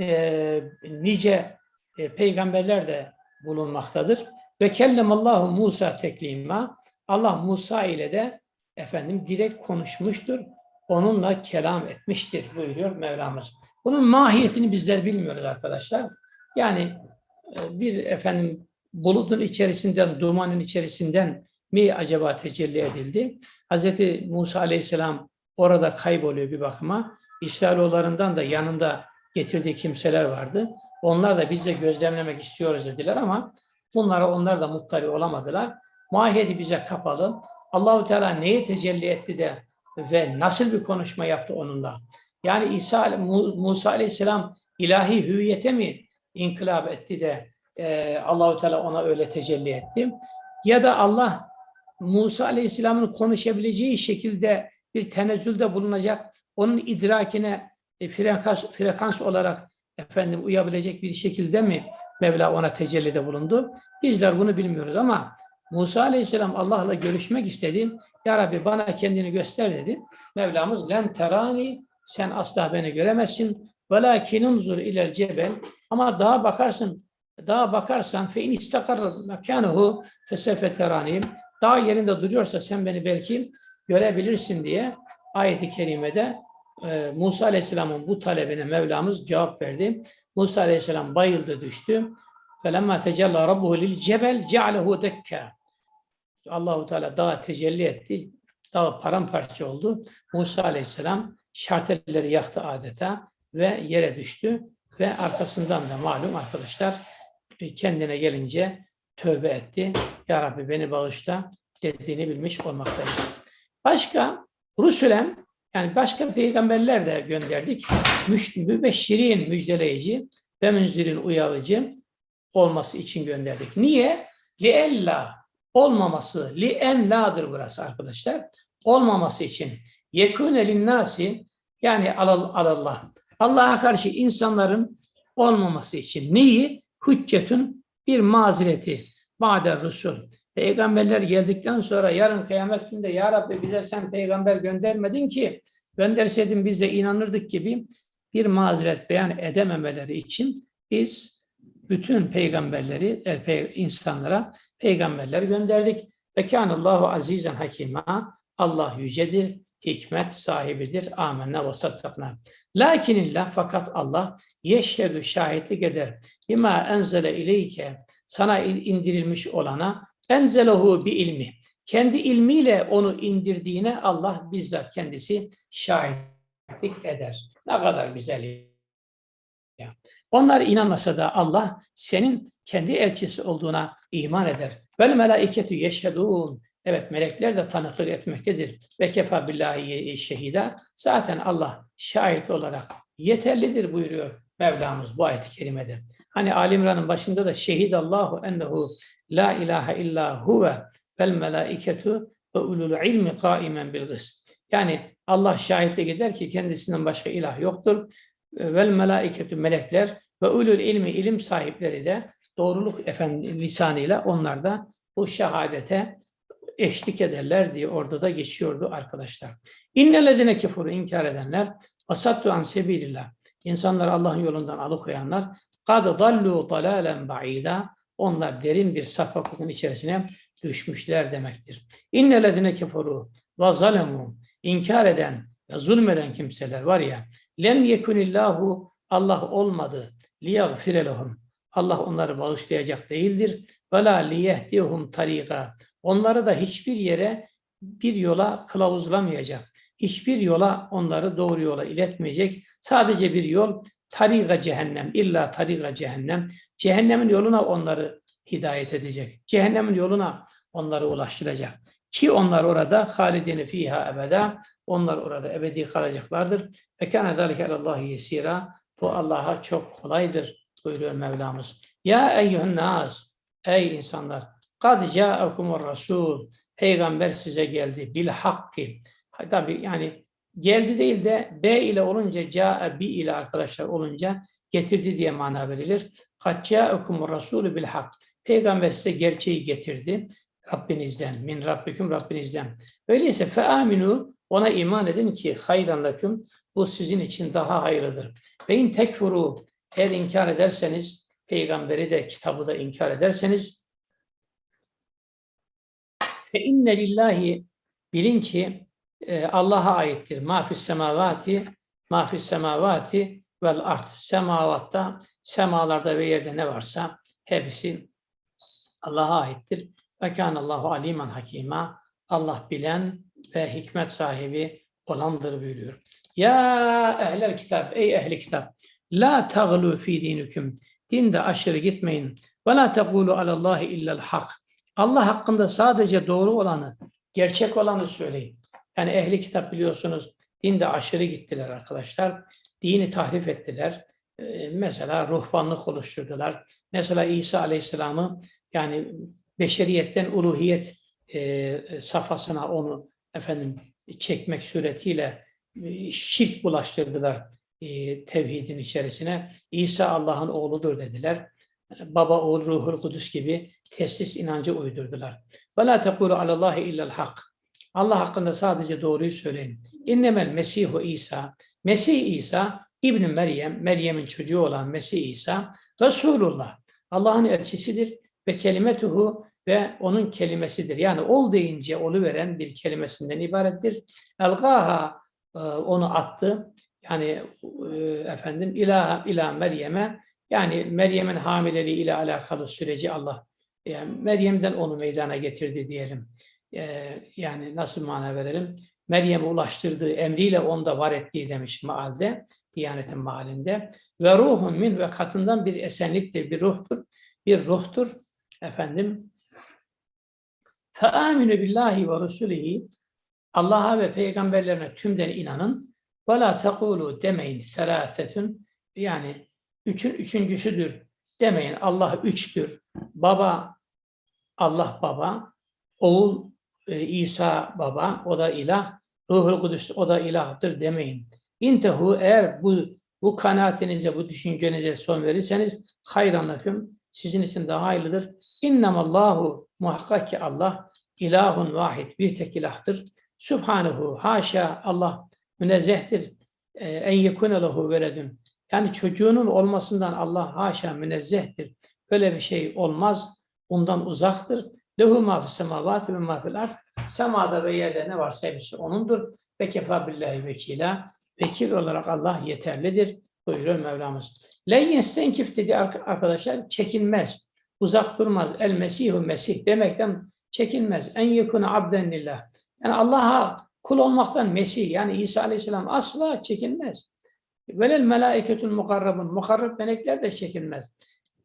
e, nice e, peygamberler de bulunmaktadır. Ve kellemallahu Musa teklima. Allah Musa ile de efendim direkt konuşmuştur. Onunla kelam etmiştir buyuruyor Mevlamız. Bunun mahiyetini bizler bilmiyoruz arkadaşlar. Yani e, bir efendim bulutun içerisinden, dumanın içerisinden mi acaba tecelli edildi? Hazreti Musa Aleyhisselam orada kayboluyor bir bakıma. İsrailoğullarından da yanında getirdiği kimseler vardı. Onlar da biz de gözlemlemek istiyoruz dediler ama bunlara onlar da muttali olamadılar. Mahiyeti bize kapalı. Allahu Teala neye tecelli etti de ve nasıl bir konuşma yaptı onunla? Yani İsa Musa Aleyhisselam ilahi hüviyete mi inkılap etti de e, Allahu Teala ona öyle tecelli etti? Ya da Allah Musa Aleyhisselam'ın konuşabileceği şekilde bir tenezzülde bulunacak, onun idrakine e, frekans, frekans olarak efendim uyabilecek bir şekilde mi Mevla ona tecellide bulundu? Bizler bunu bilmiyoruz ama Musa Aleyhisselam Allah'la görüşmek istedi. Ya Rabbi bana kendini göster dedi. Mevlamız len terani sen asla beni göremezsin. Velakin unzur ilel cebel ama dağa bakarsın dağa bakarsan fe in istakarra mekanuhu fesefe terani dağ yerinde duruyorsa sen beni belki görebilirsin diye ayeti kerimede e, Musa Aleyhisselam'ın bu talebine Mevlamız cevap verdi. Musa Aleyhisselam bayıldı düştü. فَلَمَّا تَجَلَّى رَبُّهُ لِلْجَبَلْ جَعْلَهُ دَكَّا Allahu Teala dağa tecelli etti. Dağ paramparça oldu. Musa Aleyhisselam şartelleri yaktı adeta ve yere düştü ve arkasından da malum arkadaşlar e, kendine gelince tövbe etti. Ya Rabbi beni bağışla dediğini bilmiş olmaktayız. Başka Rusulem yani başka peygamberler de gönderdik. Mübeşşirin müjdeleyici ve münzirin uyarıcı olması için gönderdik. Niye? Liella olmaması, li en la'dır burası arkadaşlar. Olmaması için. Yekûne linnâsi yani alal, alallah. Allah'a karşı insanların olmaması için. Neyi? Hüccetün bir mazereti. Ba'de rusul. Peygamberler geldikten sonra yarın kıyamet günde Ya Rabbi bize sen peygamber göndermedin ki gönderseydin biz de inanırdık gibi bir mazeret beyan edememeleri için biz bütün peygamberleri, e, insanlara peygamberler gönderdik. Ve kânallâhu azîzen hakîmâ. Allah yücedir, hikmet sahibidir. Âmennâ ve sattaknâ. Lakinillah fakat Allah yeşhedü şahitlik eder. Bima enzele ileyke sana in- indirilmiş olana enzelehu bi ilmi. Kendi ilmiyle onu indirdiğine Allah bizzat kendisi şahitlik eder. Ne kadar güzel. Onlar inanmasa da Allah senin kendi elçisi olduğuna iman eder. Vel melaiketü yeşhedûn. Evet melekler de tanıklık etmektedir. Ve kefa billahi şehida. Zaten Allah şahit olarak yeterlidir buyuruyor Mevlamız bu ayet-i kerimede. Hani Ali başında da şehidallahu ennehu la ilahe illa huve vel melaiketu ve ulul ilmi kaimen bil. Yani Allah şahitlik eder ki kendisinden başka ilah yoktur vel melaiketü melekler ve ulul ilmi ilim sahipleri de doğruluk efendim lisanıyla onlar da bu şehadete eşlik ederler diye orada da geçiyordu arkadaşlar. İnnellezine kefuru inkar edenler asattu an sebilillah. İnsanlar Allah'ın yolundan alıkoyanlar kad dallu dalalen ba'ida. Onlar derin bir sapıklıkın içerisine düşmüşler demektir. İnnellezine kefuru ve zalemu inkar eden ve zulmeden kimseler var ya lem yekunillahu Allah olmadı liyagfire lehum. Allah onları bağışlayacak değildir. Ve la liyehdihum tariqa. Onları da hiçbir yere bir yola kılavuzlamayacak hiçbir yola onları doğru yola iletmeyecek. Sadece bir yol tariqa cehennem illa tariqa cehennem. Cehennemin yoluna onları hidayet edecek cehennemin yoluna onları ulaştıracak ki onlar orada halidine fiha ebeda onlar orada ebedi kalacaklardır. Ve kâne zâlike alallâhi yesîrâ. Bu Allah'a çok kolaydır buyuruyor Mevlamız. Ya eyyühün nâs. Ey insanlar. Kad câekumur rasûl. Peygamber size geldi. Bil hakki. Tabi yani geldi değil de B ile olunca câe bi ile arkadaşlar olunca getirdi diye mana verilir. Kad câekumur rasûlü bil hak. Peygamber size gerçeği getirdi. Rabbinizden, min Rabbiküm Rabbinizden. Öyleyse fe aminu ona iman edin ki hayran leküm bu sizin için daha hayırlıdır. Ve in tekfuru eğer inkar ederseniz peygamberi de kitabı da inkar ederseniz fe inne lillahi bilin ki e, Allah'a aittir. Mafis semavati mafis semavati vel art semavatta semalarda ve yerde ne varsa hepsi Allah'a aittir. Ve kânallahu aliman hakîmâ. Allah bilen ve hikmet sahibi olandır buyuruyor. Ya ehlel kitap, ey ehli kitap. La taglu fi dinüküm. Dinde aşırı gitmeyin. Ve la tegulu alallahi illel hak. Allah hakkında sadece doğru olanı, gerçek olanı söyleyin. Yani ehli kitap biliyorsunuz dinde aşırı gittiler arkadaşlar. Dini tahrif ettiler. Ee, mesela ruhbanlık oluşturdular. Mesela İsa Aleyhisselam'ı yani beşeriyetten uluhiyet e, safhasına onu efendim çekmek suretiyle e, şirk bulaştırdılar. e, tevhidin içerisine. İsa Allah'ın oğludur dediler. Baba, oğul, ruhul kudüs gibi teslis inancı uydurdular. Ve la tekulu alallahi illel hak. Allah hakkında sadece doğruyu söyleyin. İnnemel Mesihu İsa. Mesih İsa İbn Meryem, Meryem'in çocuğu olan Mesih İsa Resulullah. Allah'ın elçisidir ve kelimetuhu ve onun kelimesidir. Yani ol deyince olu veren bir kelimesinden ibarettir. Elgaha e, onu attı. Yani e, efendim ilaha ila Meryem'e yani Meryem'in hamileliği ile alakalı süreci Allah yani Meryem'den onu meydana getirdi diyelim. E, yani nasıl mana verelim? Meryem'e ulaştırdığı emriyle onda var ettiği demiş mealde, Diyanet'in mealinde. Ve ruhun min ve katından bir esenliktir, bir ruhtur. Bir ruhtur. Efendim Fe'aminu billahi ve rusulihi Allah'a ve peygamberlerine tümden inanın. Ve la tekulu demeyin selasetün yani üçün üçüncüsüdür demeyin. Allah üçtür. Baba Allah baba. Oğul e, İsa baba o da ilah. Ruhul Kudüs o da ilahtır demeyin. İntehu eğer bu bu kanaatinize, bu düşüncenize son verirseniz hayranlıkım sizin için daha hayırlıdır. İnnemallahu muhakkak ki Allah ilahun vahid bir tek ilahtır. Subhanehu haşa Allah münezzehtir. Ee, En yekune lehu veledun. Yani çocuğunun olmasından Allah haşa münezzehtir. Böyle bir şey olmaz. Ondan uzaktır. Lehu ma fis ve ma fil ard. Semada ve yerde ne varsa hepsi O'nundur. Ve kefa billahi vekila. Vekil olarak Allah yeterlidir. Buyuruyor Mevlamız. Len yestenkif dedi arkadaşlar çekinmez. Uzak durmaz. El Mesihu Mesih demekten çekinmez. En yakını abden lillah. Yani Allah'a kul olmaktan Mesih yani İsa Aleyhisselam asla çekinmez. Velel melaiketul mukarrabun. Mukarrab melekler de çekinmez.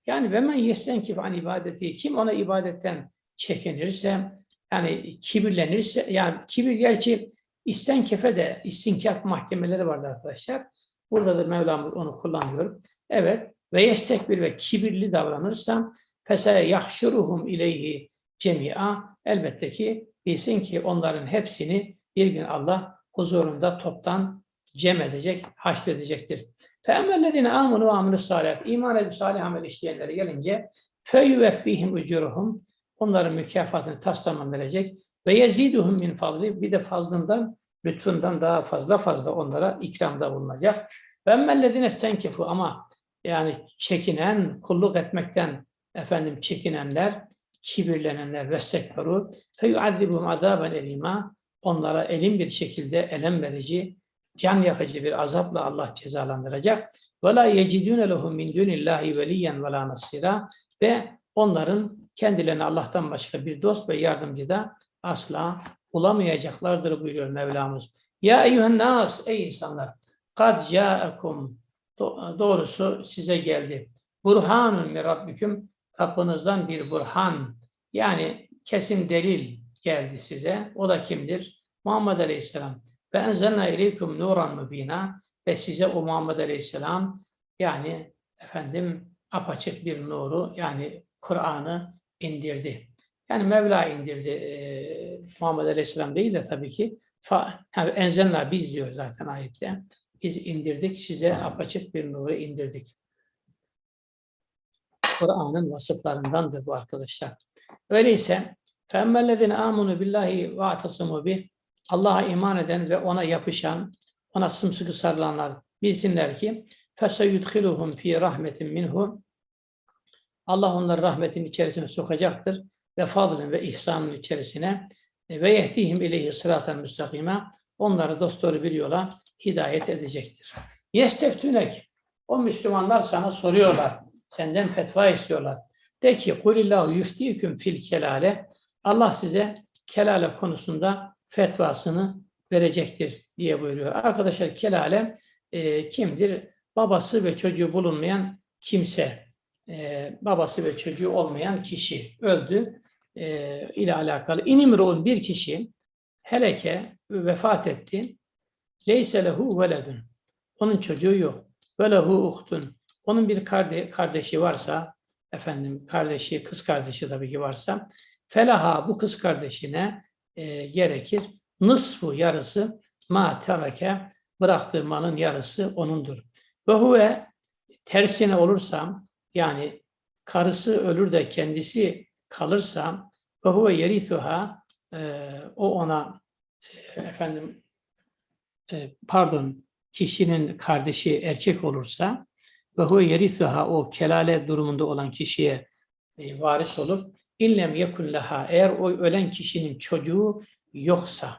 Yani ve men yestenkif an ibadeti. Kim ona ibadetten çekinirse yani kibirlenirse yani kibir gerçi istenkefe de istinkaf mahkemeleri vardı arkadaşlar. Burada da Mevlamız onu kullanıyor. Evet ve yestekbir ve kibirli davranırsa fesele yahşuruhum ileyhi cemia elbette ki bilsin ki onların hepsini bir gün Allah huzurunda toptan cem edecek, haşredecektir. فَاَمَّلَّذِينَ آمُنُوا وَعَمِلُوا الصَّالِحَاتِ İman edip salih amel işleyenlere gelince فَيُوَفِّهِمْ ucuruhum Onların mükafatını taslamam verecek. Ve yeziduhum min fadli bir de fazlından, lütfundan daha fazla fazla onlara ikramda bulunacak. Ve emmellezine senkefu ama yani çekinen, kulluk etmekten efendim çekinenler, kibirlenenler ve sekferu feyuazzibuhum azaben elima onlara elin bir şekilde elem verici, can yakıcı bir azapla Allah cezalandıracak. Ve la yecidune lehum min dunillahi veliyen ve la nasira ve onların kendilerine Allah'tan başka bir dost ve yardımcı da asla bulamayacaklardır buyuruyor Mevlamız. Ya eyyühen nas ey insanlar kad ca'akum doğrusu size geldi. Burhanun mi rabbiküm Rabbinizden bir burhan yani kesin delil geldi size. O da kimdir? Muhammed Aleyhisselam. Ve enzelna ileykum nuran mübina ve size o Muhammed Aleyhisselam yani efendim apaçık bir nuru yani Kur'an'ı indirdi. Yani Mevla indirdi. E, Muhammed Aleyhisselam değil de tabii ki fa, yani enzelna biz diyor zaten ayette. Biz indirdik size apaçık bir nuru indirdik. Kur'an'ın vasıflarındandır bu arkadaşlar. Öyleyse فَاَمَّا amunu billahi ve atasimu bih Allah'a iman eden ve ona yapışan, ona sımsıkı sarılanlar bilsinler ki فَسَيُدْخِلُهُمْ ف۪ي rahmetin minhu Allah onları rahmetin içerisine sokacaktır ve fadlın ve ihsanın içerisine e, ve yehtihim ileyhi sıraten müstakime onları dosdoğru bir yola hidayet edecektir. Yesteftünek o Müslümanlar sana soruyorlar. Senden fetva istiyorlar. De ki kulillahu yuftiküm fil kelale Allah size kelale konusunda fetvasını verecektir diye buyuruyor. Arkadaşlar kelale e, kimdir? Babası ve çocuğu bulunmayan kimse e, babası ve çocuğu olmayan kişi öldü e, ile alakalı. İnimru'un bir kişi heleke vefat etti. Leyse lehu veledun. Onun çocuğu yok. Ve uhtun. Onun bir karde kardeşi varsa, efendim kardeşi, kız kardeşi tabii ki varsa, felaha bu kız kardeşine e, gerekir. Nısfu yarısı ma terake bıraktığı malın yarısı onundur. Ve huve tersine olursam yani karısı ölür de kendisi kalırsa ve huve yerithuha e, o ona e, efendim e, pardon kişinin kardeşi erkek olursa ve huve yerithuha o kelale durumunda olan kişiye e, varis olur. İllem yekun leha eğer o ölen kişinin çocuğu yoksa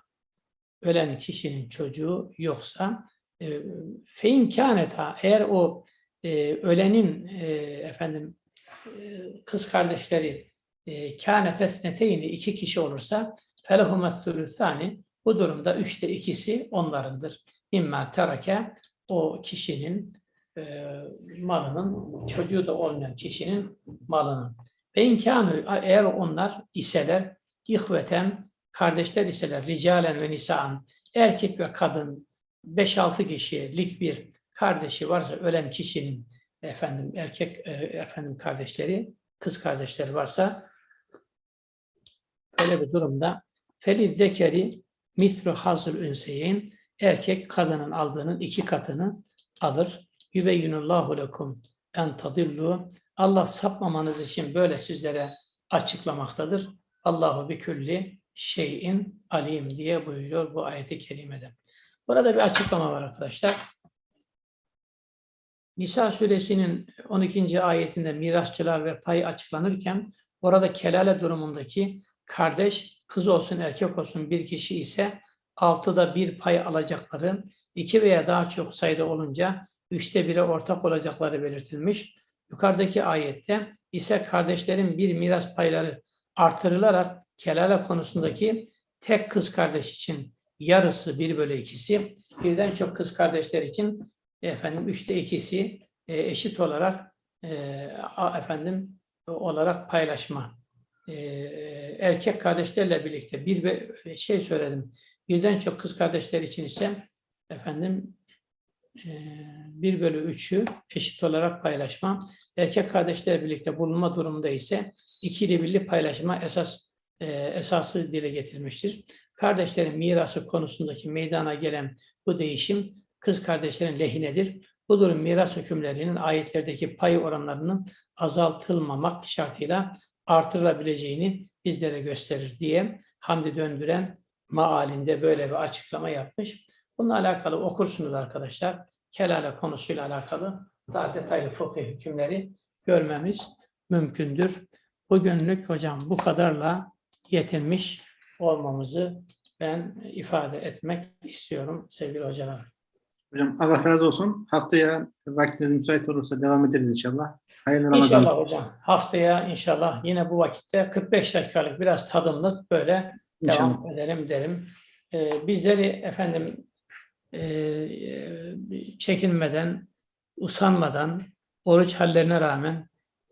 ölen kişinin çocuğu yoksa e, fein kâneta eğer o e, ölenin e, efendim e, kız kardeşleri e, neteyni iki kişi olursa felehumet sülüsani bu durumda üçte ikisi onlarındır. İmma terake o kişinin e, malının çocuğu da olmayan kişinin malının. Ve imkanı eğer onlar iseler ihveten kardeşler iseler ricalen ve nisaan erkek ve kadın 5-6 kişilik bir kardeşi varsa ölen kişinin efendim erkek e, efendim kardeşleri kız kardeşleri varsa böyle bir durumda felid zekeri misru hazır ünseyin erkek kadının aldığının iki katını alır. Yübeyyinullahu lekum en tadillu Allah sapmamanız için böyle sizlere açıklamaktadır. Allahu bi külli şeyin alim diye buyuruyor bu ayeti kerimede. Burada bir açıklama var arkadaşlar. Nisa suresinin 12. ayetinde mirasçılar ve pay açıklanırken orada kelale durumundaki kardeş kız olsun erkek olsun bir kişi ise altıda bir pay alacakları, iki veya daha çok sayıda olunca üçte bire ortak olacakları belirtilmiş. Yukarıdaki ayette ise kardeşlerin bir miras payları artırılarak kelale konusundaki tek kız kardeş için yarısı bir bölü ikisi, birden çok kız kardeşler için efendim üçte ikisi e, eşit olarak e, efendim olarak paylaşma. E, erkek kardeşlerle birlikte bir şey söyledim. Birden çok kız kardeşler için ise efendim e, bir bölü üçü eşit olarak paylaşma. Erkek kardeşlerle birlikte bulunma durumunda ise ikili birli paylaşma esas e, esası dile getirmiştir. Kardeşlerin mirası konusundaki meydana gelen bu değişim kız kardeşlerin lehinedir. Bu durum miras hükümlerinin ayetlerdeki pay oranlarının azaltılmamak şartıyla artırılabileceğini bizlere gösterir diye Hamdi Döndüren maalinde böyle bir açıklama yapmış. Bununla alakalı okursunuz arkadaşlar. Kelale konusuyla alakalı daha detaylı fıkıh hükümleri görmemiz mümkündür. Bugünlük hocam bu kadarla yetinmiş olmamızı ben ifade etmek istiyorum sevgili hocalar. Hocam Allah razı olsun. Haftaya vaktiniz müsait olursa devam ederiz inşallah. Hayırlı Ramazan. İnşallah hocam. Haftaya inşallah yine bu vakitte 45 dakikalık biraz tadımlık böyle İnşallah. devam edelim derim. Ee, bizleri efendim çekinmeden, usanmadan, oruç hallerine rağmen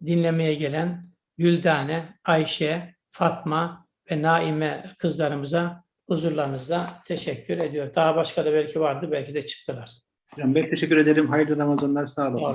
dinlemeye gelen Güldane, Ayşe, Fatma ve Naime kızlarımıza huzurlarınızda teşekkür ediyor. Daha başka da belki vardı, belki de çıktılar. Ben teşekkür ederim. Hayırlı Ramazanlar. Sağ olun.